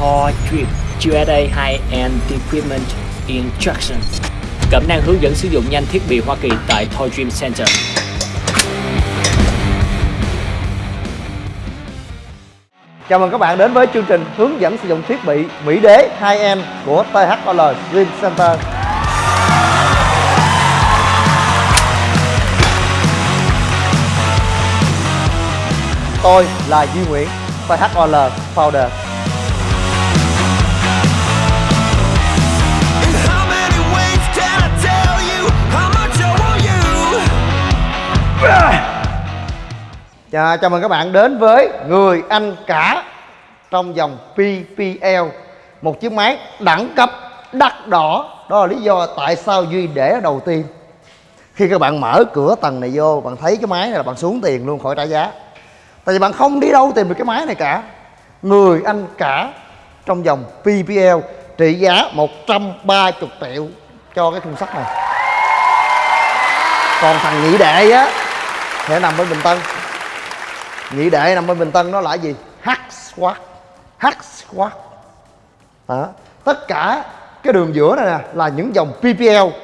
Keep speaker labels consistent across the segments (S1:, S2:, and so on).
S1: Toy Dream USA High-End Equipment Instruction Cẩm năng hướng dẫn sử dụng nhanh thiết bị Hoa Kỳ tại Toy Dream Center
S2: Chào mừng các bạn đến với chương trình hướng dẫn sử dụng thiết bị Mỹ Đế 2M của THOL Dream Center. Tôi là Duy Nguyễn, THOL Founder.
S3: Chà,
S2: Chào, chào mừng các bạn đến với người anh cả trong dòng PPL Một chiếc máy đẳng cấp đắt đỏ. Đó là lý do tại sao Duy để đầu tiên. Khi các bạn mở cửa tầng này vô Bạn thấy cái máy này là bạn xuống tiền luôn khỏi trả giá. Tại vì bạn không đi đâu tìm được cái máy này cả. Người anh cả trong dòng PPL Trị giá 130 triệu cho cái khung sắt này. Còn thằng nhị đệ á thì nằm bên Bình Tân. Nhị đệ nằm bên bình tân nó là gì? Hack squat hack squat đó. tất cả cái đường giữa này nè là những dòng ppl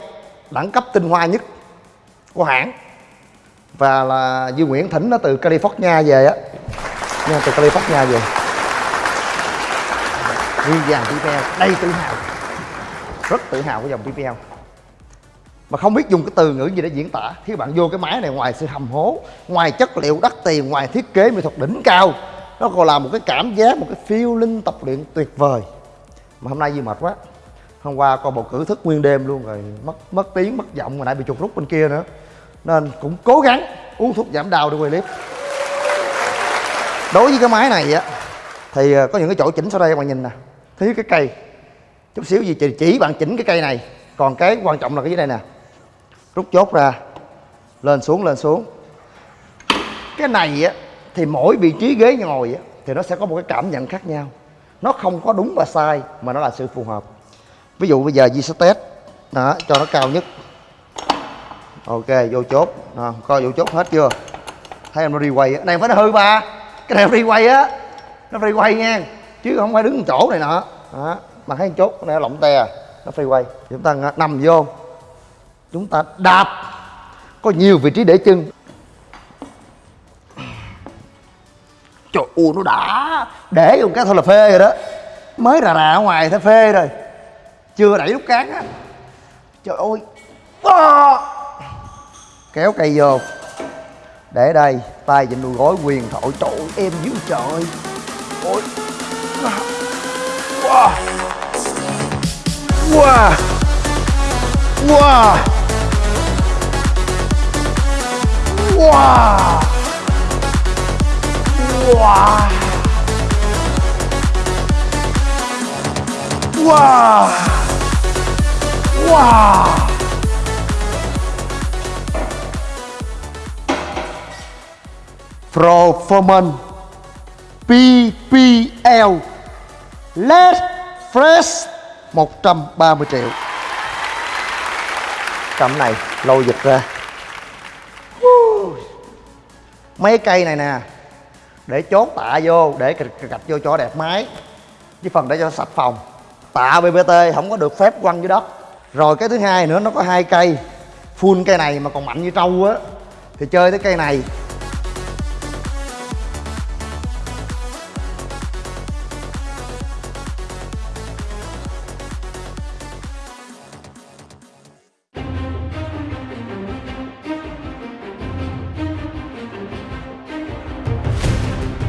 S2: đẳng cấp tinh hoa nhất của hãng. Và là Duy Nguyễn thỉnh nó từ California về á. Nha, từ California về. Riêng dàn PPL đây tự hào. Rất tự hào của dòng PPL mà không biết dùng cái từ ngữ gì để diễn tả. Khi bạn vô cái máy này ngoài sự hầm hố ngoài chất liệu đắt tiền ngoài thiết kế mỹ thuật đỉnh cao nó còn là một cái cảm giác một cái feeling tập luyện tuyệt vời. Mà hôm nay gì mệt quá. Hôm qua coi bầu cử thức nguyên đêm luôn rồi mất mất tiếng mất giọng mà nãy bị chuột rút bên kia nữa. Nên cũng cố gắng uống thuốc giảm đau để quay clip. Đối với cái máy này á thì ờ, có những cái chỗ chỉnh sau đây các bạn nhìn nè. Thứ cái cây. Chút xíu gì chỉ, chỉ bạn chỉnh cái cây này. Còn cái quan trọng là cái dưới đây nè? Rút chốt ra. Lên xuống lên xuống. Cái này á thì mỗi vị trí ghế ngồi á thì nó sẽ có một cái cảm nhận khác nhau. Nó không có đúng và sai mà nó là sự phù hợp. Ví dụ bây giờ Di sẽ test đó cho nó cao nhất. Ok vô chốt. Đó, coi vô chốt hết chưa? Thấy em nó đi quay này phải nó hư ba cái này nó đi quay á. Nó đi quay nha. Chứ không phải đứng chỗ này nọ. Đó mà thấy chốt này nó lỏng te à. nó phi quay chúng ta nằm vô chúng ta đạp. Có nhiều vị trí để chân. Trời ơi nó đã. Để dùng cái thôi là phê rồi đó. Mới rà rà ở ngoài thấy phê rồi. Chưa đẩy lúc cán á. Trời ơi. À. kéo cây vô. Để đây tay vịn đùi gối quyền thổi trời ơi, em dữ trời. Ôi. Wow. Wow. Wow. Wow wow wow wow Performance PPL LED Fresh 130 triệu. Cầm này, lôi dịch ra. Mấy cây này nè Để chốt tạ vô Để gạch, vô cho đẹp máy. Với phần để cho sạch phòng. Tạ BBT không có được phép quăng dưới đất. Rồi cái thứ hai nữa nó có hai cây. Full cây này mà còn mạnh như trâu á. Thì chơi tới cây này.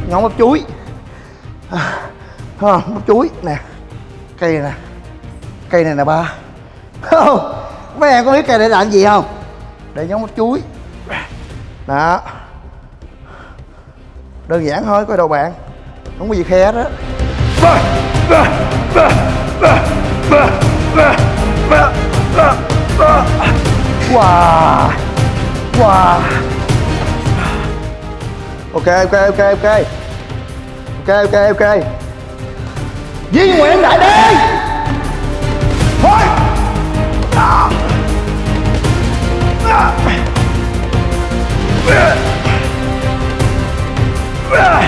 S2: Ngón bắp chuối. À, không bắp chuối. Nè cây này nè. Cây này nè ba. Không mấy em có biết cây để làm gì không? Để nhóm bắp chuối. Đó. Đơn giản thôi coi đầu bạn. Không có gì khe đó wow. Wow. Ok ok ok ok ok ok ok Duy Nguyễn Đại đi Thôi à. À. À.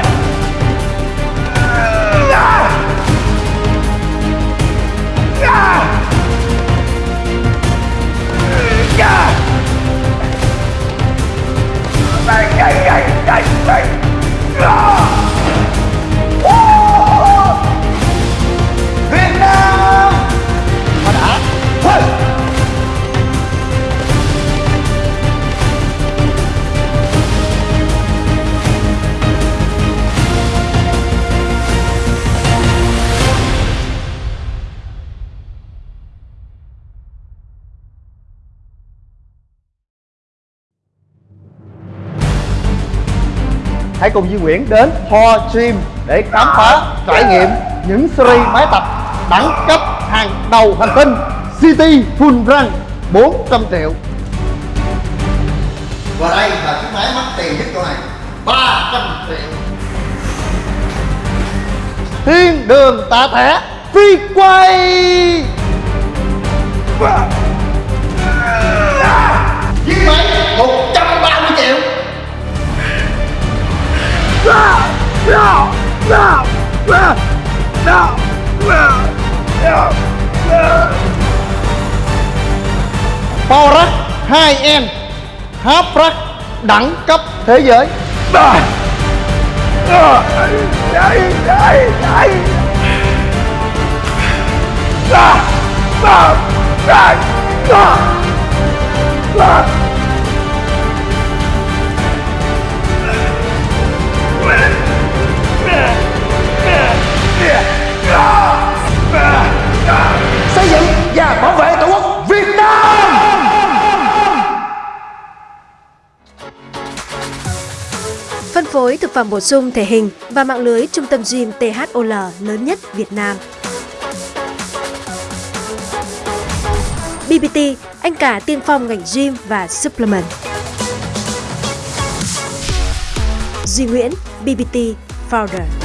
S2: hãy cùng Duy Nguyễn đến Ho Gym để khám phá trải nghiệm những series máy tập đẳng cấp hàng đầu hành tinh City Full Run 400 triệu. Và đây là chiếc máy mắc tiền nhất chỗ này 300 triệu. Thiên đường tạ thẻ phi quay. Chiếc máy Power 2N Half Rack đẳng cấp thế giới. Xây
S4: Phân phối thực phẩm bổ sung thể hình và mạng lưới trung tâm gym THOL lớn nhất Việt Nam. BBT, anh cả tiên phong ngành gym và supplement. Duy Nguyễn, BBT Founder.